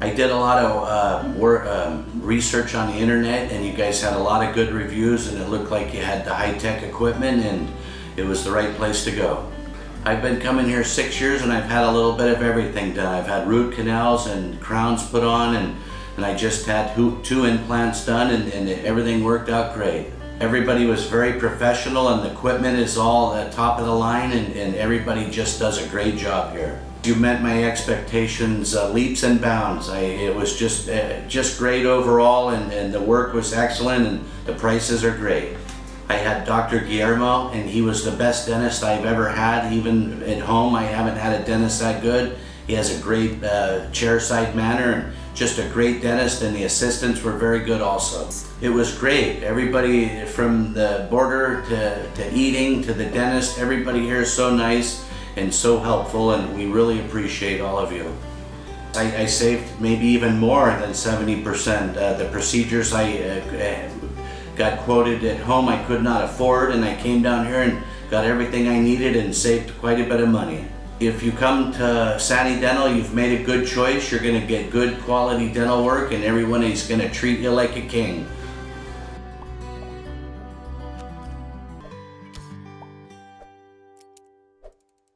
I did a lot of uh, work, um, research on the internet and you guys had a lot of good reviews and it looked like you had the high-tech equipment and it was the right place to go. I've been coming here six years and I've had a little bit of everything done. I've had root canals and crowns put on and, and I just had two, implants done and, and everything worked out great. Everybody was very professional and the equipment is all at top of the line and, and everybody just does a great job here. You met my expectations uh, leaps and bounds. I, it was just uh, just great overall and, and the work was excellent and the prices are great. I had Dr. Guillermo and he was the best dentist I've ever had. Even at home I haven't had a dentist that good. He has a great uh, chairside manner and just a great dentist and the assistants were very good also. It was great. Everybody from the border to, to eating to the dentist, everybody here is so nice and so helpful and we really appreciate all of you. I, I saved maybe even more than 70%. Uh, the procedures I uh, got quoted at home I could not afford and I came down here and got everything I needed and saved quite a bit of money. If you come to Sani Dental, you've made a good choice. You're going to get good quality dental work and everyone is going to treat you like a king.